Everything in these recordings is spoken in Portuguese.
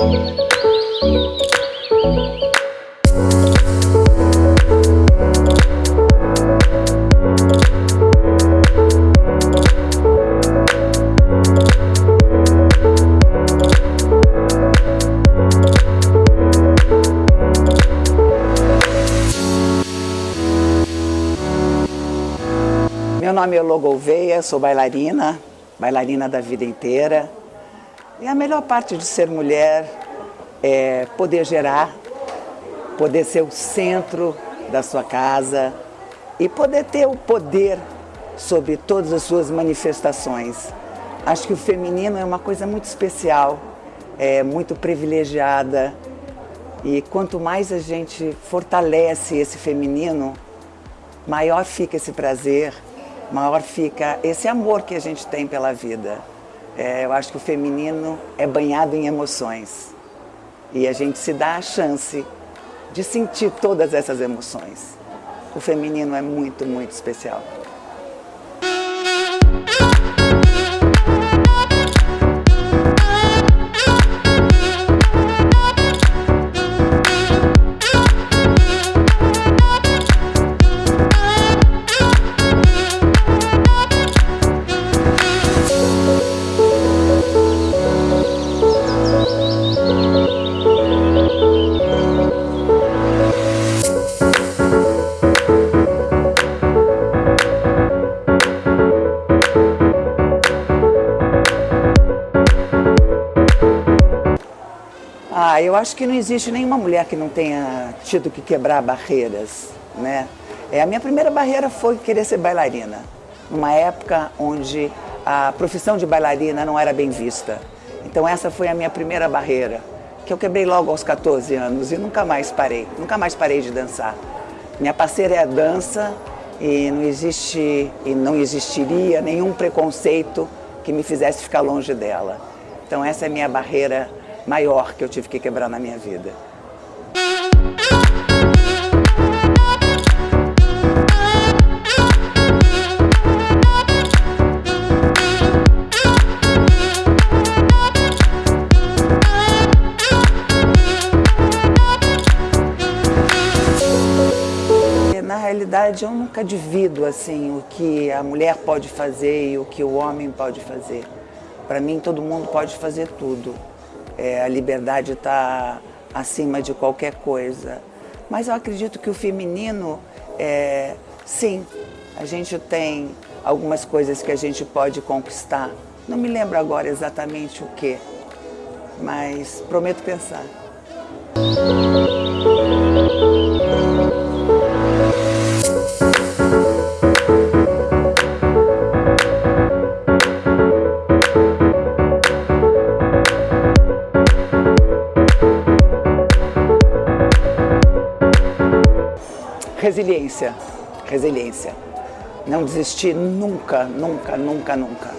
Meu nome é Logo Veia, sou bailarina, bailarina da vida inteira. E a melhor parte de ser mulher é poder gerar, poder ser o centro da sua casa e poder ter o poder sobre todas as suas manifestações. Acho que o feminino é uma coisa muito especial, é muito privilegiada e quanto mais a gente fortalece esse feminino, maior fica esse prazer, maior fica esse amor que a gente tem pela vida. É, eu acho que o feminino é banhado em emoções e a gente se dá a chance de sentir todas essas emoções. O feminino é muito, muito especial. Eu acho que não existe nenhuma mulher que não tenha tido que quebrar barreiras, né? É, a minha primeira barreira foi querer ser bailarina, numa época onde a profissão de bailarina não era bem vista. Então essa foi a minha primeira barreira, que eu quebrei logo aos 14 anos e nunca mais parei, nunca mais parei de dançar. Minha parceira é a dança e não existe e não existiria nenhum preconceito que me fizesse ficar longe dela. Então essa é a minha barreira maior que eu tive que quebrar na minha vida. Na realidade, eu nunca divido assim o que a mulher pode fazer e o que o homem pode fazer. Para mim, todo mundo pode fazer tudo é, a liberdade está acima de qualquer coisa. Mas eu acredito que o feminino, é, sim, a gente tem algumas coisas que a gente pode conquistar. Não me lembro agora exatamente o que, mas prometo pensar. Resiliência, resiliência. Não desistir nunca, nunca, nunca, nunca.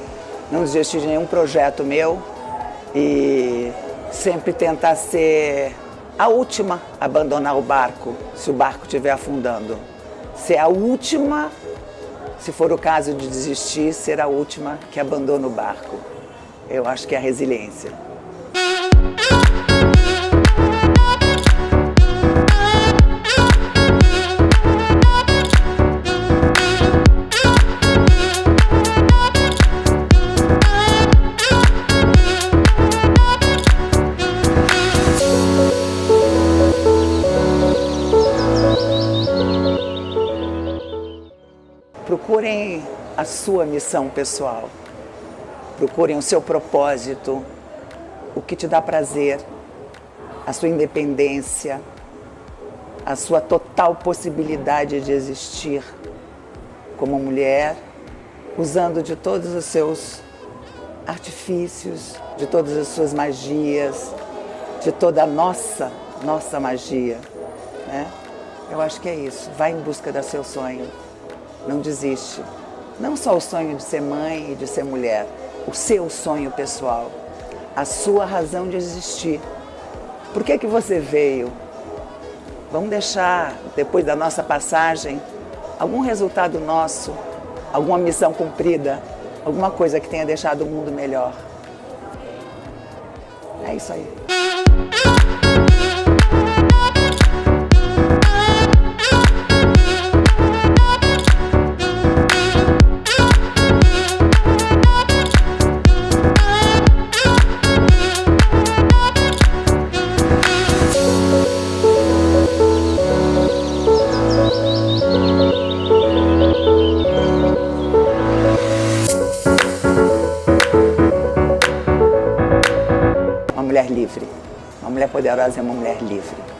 Não desistir de nenhum projeto meu e sempre tentar ser a última a abandonar o barco, se o barco estiver afundando. Ser a última, se for o caso de desistir, ser a última que abandona o barco. Eu acho que é a resiliência. Procurem a sua missão pessoal. Procurem o seu propósito, o que te dá prazer, a sua independência, a sua total possibilidade de existir como mulher, usando de todos os seus artifícios, de todas as suas magias, de toda a nossa, nossa magia. Né? Eu acho que é isso. Vai em busca do seu sonho não desiste. Não só o sonho de ser mãe e de ser mulher, o seu sonho pessoal, a sua razão de existir. Por que, que você veio? Vamos deixar, depois da nossa passagem, algum resultado nosso, alguma missão cumprida, alguma coisa que tenha deixado o mundo melhor. É isso aí. mulher livre. Uma mulher poderosa é uma mulher livre.